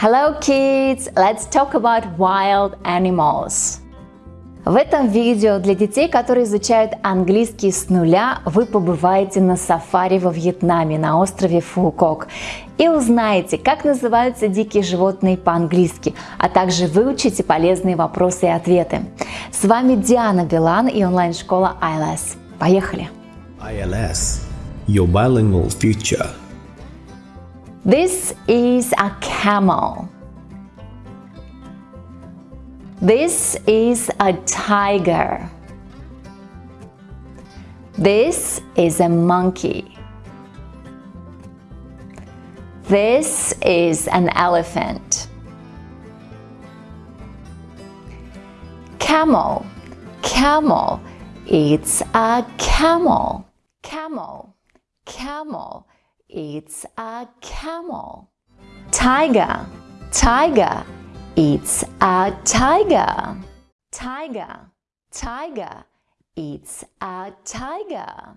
Hello kids! Let's talk about wild animals. В этом видео для детей, которые изучают английский с нуля, вы побываете на сафари во Вьетнаме на острове Фукок и узнаете, как называются дикие животные по-английски, а также выучите полезные вопросы и ответы. С вами Диана Билан и онлайн-школа ILS. Поехали! ILS – Your Bilingual Future This is a camel. This is a tiger. This is a monkey. This is an elephant. Camel, camel, it's a camel. Camel, camel, it's a camel. Tiger, tiger, it's a tiger. Tiger, tiger, it's a tiger.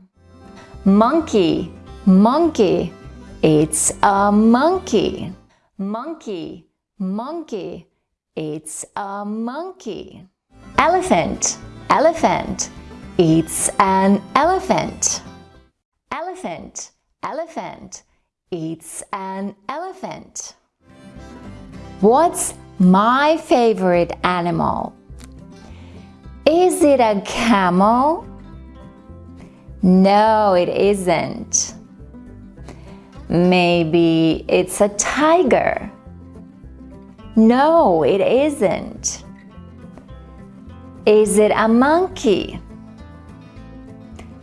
Monkey, monkey, it's a monkey. Monkey, monkey, it's a monkey. Elephant, elephant, it's an elephant. Elephant, elephant. It's an elephant. What's my favorite animal? Is it a camel? No, it isn't. Maybe it's a tiger. No, it isn't. Is it a monkey?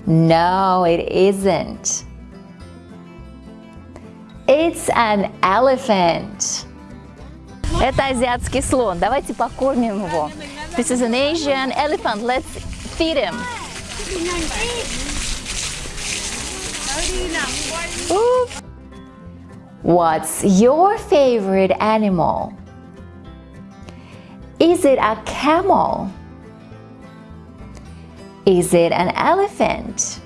No, it isn't. It's an elephant. Это азиатский слон. Давайте покормим его. This is an Asian elephant. Let's feed him. Ooh. What's your favorite animal? Is it a camel? Is it an elephant?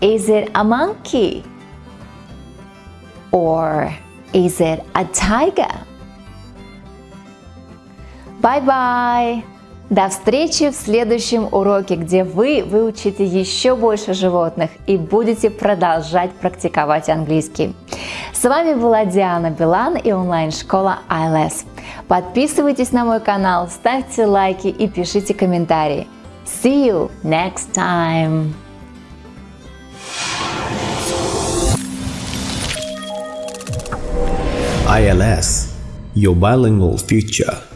Is it a monkey? Or is it a tiger? Bye-bye! До встречи в следующем уроке, где вы выучите еще больше животных и будете продолжать практиковать английский. С вами была Диана Билан и онлайн-школа ILS. Подписывайтесь на мой канал, ставьте лайки и пишите комментарии. See you next time! ILS Your Bilingual Future